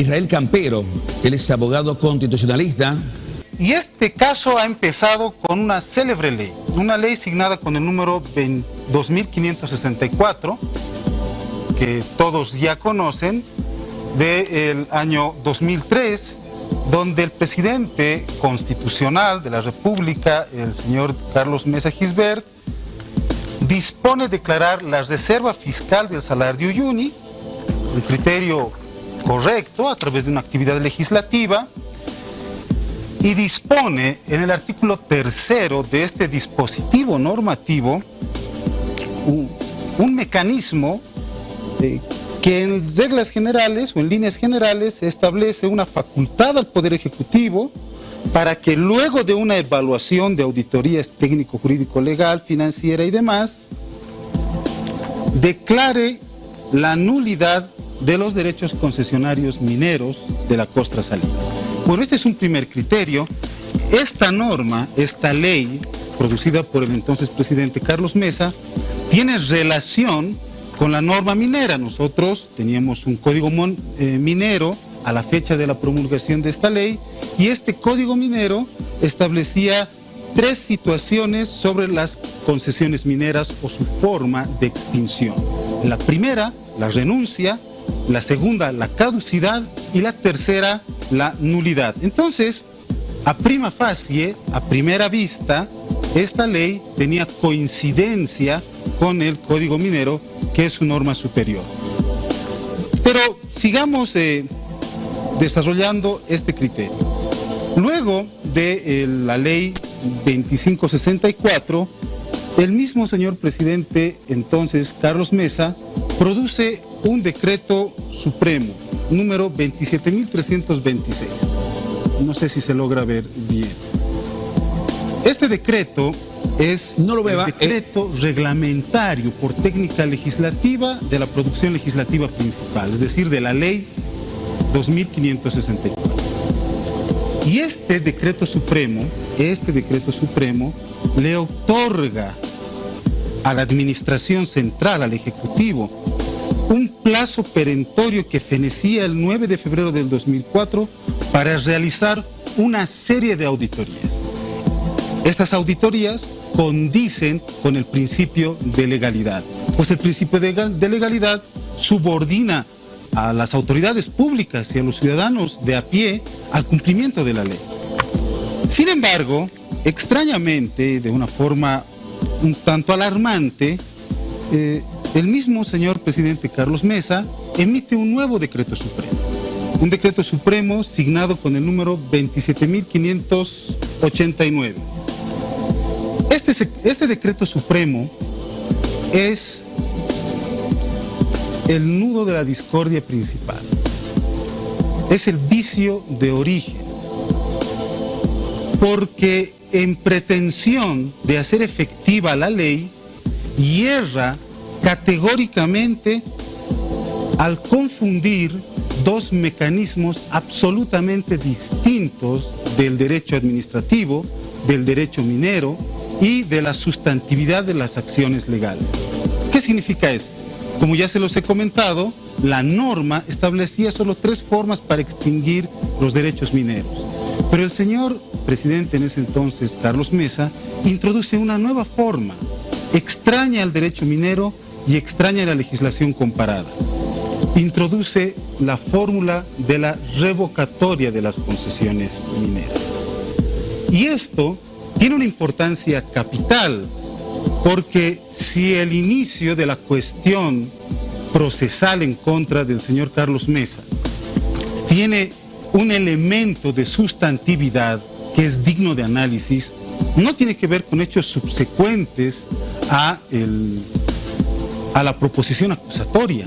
Israel Campero, él es abogado constitucionalista. Y este caso ha empezado con una célebre ley, una ley signada con el número 2564, que todos ya conocen, del año 2003, donde el presidente constitucional de la República, el señor Carlos Mesa Gisbert, dispone declarar la reserva fiscal del salario Uyuni, un criterio correcto a través de una actividad legislativa, y dispone en el artículo tercero de este dispositivo normativo un, mecanismo que en reglas generales o en líneas generales establece una facultad al Poder Ejecutivo para que luego de una evaluación de auditorías técnico, jurídico, legal, financiera y demás, declare la nulidad de los derechos concesionarios mineros de la costra salina. Bueno, este es un primer criterio. Esta norma, esta ley, producida por el entonces presidente Carlos Mesa, tiene relación con la norma minera. Nosotros teníamos un código eh, minero a la fecha de la promulgación de esta ley y este código minero establecía tres situaciones sobre las concesiones mineras o su forma de extinción. La primera, la renuncia, la segunda, la caducidad y la tercera, la nulidad. Entonces, a prima facie, a primera vista, esta ley tenía coincidencia con el Código Minero, que es su norma superior. Pero sigamos eh, desarrollando este criterio. Luego de eh, la ley 2564, el mismo señor presidente, entonces Carlos Mesa, produce un decreto supremo, número 27.326. No sé si se logra ver bien. Este decreto es no lo el eh. decreto reglamentario por técnica legislativa de la producción legislativa principal, es decir, de la ley 2564. Y este decreto supremo, este decreto supremo le otorga a la administración central, al Ejecutivo, un plazo perentorio que fenecía el 9 de febrero del 2004 para realizar una serie de auditorías. Estas auditorías condicen con el principio de legalidad, pues el principio de legalidad subordina a las autoridades públicas y a los ciudadanos de a pie al cumplimiento de la ley. Sin embargo, extrañamente, de una forma un tanto alarmante, eh, el mismo señor presidente Carlos Mesa emite un nuevo decreto supremo. Un decreto supremo signado con el número 27.589 este, este, decreto supremo es el nudo de la discordia principal. Es el vicio de origen. Porque en pretensión de hacer efectiva la ley, hierra categóricamente al confundir dos mecanismos absolutamente distintos del derecho administrativo, del derecho minero y de la sustantividad de las acciones legales. ¿Qué significa esto? Como ya se los he comentado, la norma establecía solo tres formas para extinguir los derechos mineros. Pero el señor presidente en ese entonces, Carlos Mesa, introduce una nueva forma, extraña al derecho minero y extraña la legislación comparada. Introduce la fórmula de la revocatoria de las concesiones mineras. Y esto tiene una importancia capital, porque si el inicio de la cuestión procesal en contra del señor Carlos Mesa tiene un elemento de sustantividad que es digno de análisis, no tiene que ver con hechos subsecuentes a, a la proposición acusatoria,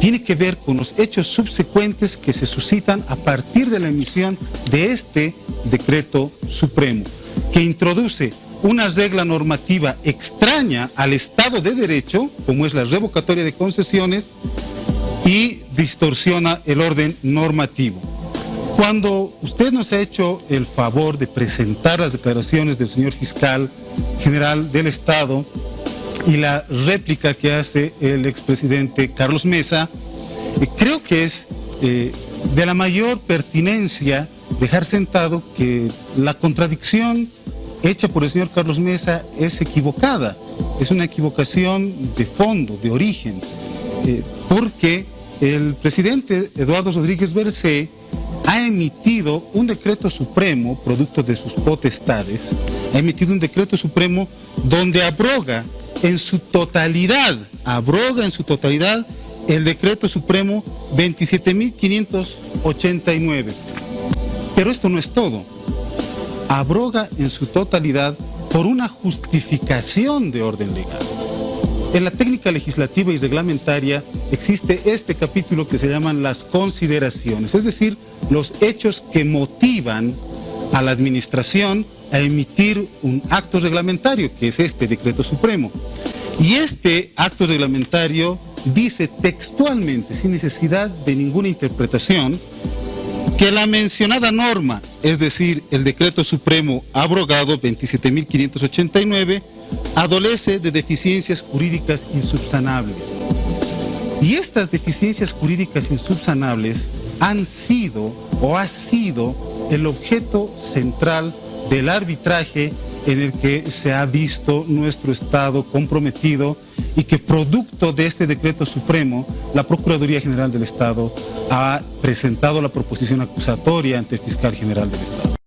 tiene que ver con los hechos subsecuentes que se suscitan a partir de la emisión de este decreto supremo que introduce una regla normativa extraña al Estado de Derecho, como es la revocatoria de concesiones, y distorsiona el orden normativo. Cuando usted nos ha hecho el favor de presentar las declaraciones del señor fiscal general del Estado y la réplica que hace el expresidente Carlos Mesa, eh, creo que es eh, de la mayor pertinencia dejar sentado que la contradicción hecha por el señor Carlos Mesa es equivocada, es una equivocación de fondo, de origen, eh, porque el presidente Eduardo Rodríguez Bercé ha emitido un decreto supremo, producto de sus potestades, ha emitido un decreto supremo donde abroga en su totalidad, abroga en su totalidad el decreto supremo 27.589. Pero esto no es todo. Abroga en su totalidad por una justificación de orden legal. En la técnica legislativa y reglamentaria existe este capítulo que se llaman las consideraciones, es decir, los hechos que motivan a la administración a emitir un acto reglamentario, que es este decreto supremo. Y este acto reglamentario dice textualmente, sin necesidad de ninguna interpretación, que la mencionada norma, es decir, el decreto supremo abrogado 27.589, adolece de deficiencias jurídicas insubsanables. Y estas deficiencias jurídicas insubsanables han sido o ha sido el objeto central del arbitraje en el que se ha visto nuestro Estado comprometido y que producto de este decreto supremo, la Procuraduría General del Estado ha presentado la proposición acusatoria ante el Fiscal General del Estado.